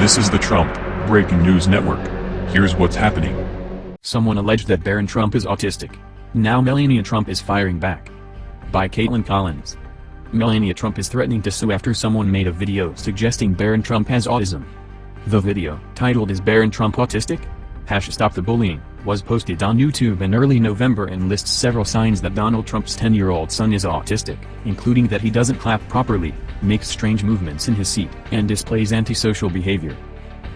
This is the Trump Breaking News Network. Here's what's happening. Someone alleged that Barron Trump is autistic. Now Melania Trump is firing back. By Caitlin Collins. Melania Trump is threatening to sue after someone made a video suggesting Barron Trump has autism. The video, titled Is Barron Trump Autistic? Hash Stop the Bullying, was posted on YouTube in early November and lists several signs that Donald Trump's 10-year-old son is autistic, including that he doesn't clap properly, makes strange movements in his seat, and displays antisocial behavior.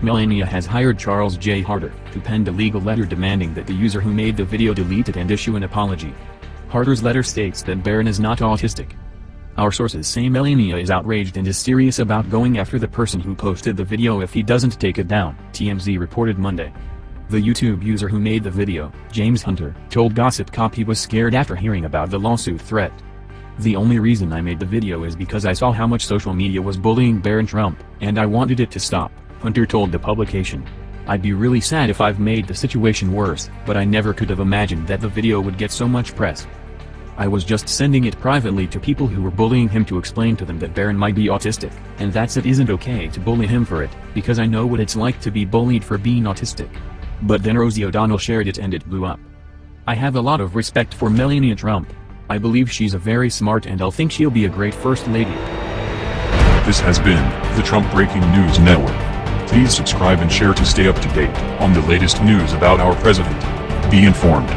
Melania has hired Charles J. Harder to pen a legal letter demanding that the user who made the video delete it and issue an apology. Harder's letter states that Barron is not autistic. Our sources say Melania is outraged and is serious about going after the person who posted the video if he doesn't take it down, TMZ reported Monday. The YouTube user who made the video, James Hunter, told Gossip Cop he was scared after hearing about the lawsuit threat. The only reason I made the video is because I saw how much social media was bullying Barron Trump, and I wanted it to stop. Hunter told the publication. I'd be really sad if I've made the situation worse, but I never could have imagined that the video would get so much press. I was just sending it privately to people who were bullying him to explain to them that Barron might be autistic, and that's it isn't okay to bully him for it, because I know what it's like to be bullied for being autistic. But then Rosie O'Donnell shared it and it blew up. I have a lot of respect for Melania Trump. I believe she's a very smart and I'll think she'll be a great first lady. This has been the Trump Breaking News Network. Please subscribe and share to stay up to date on the latest news about our president. Be informed.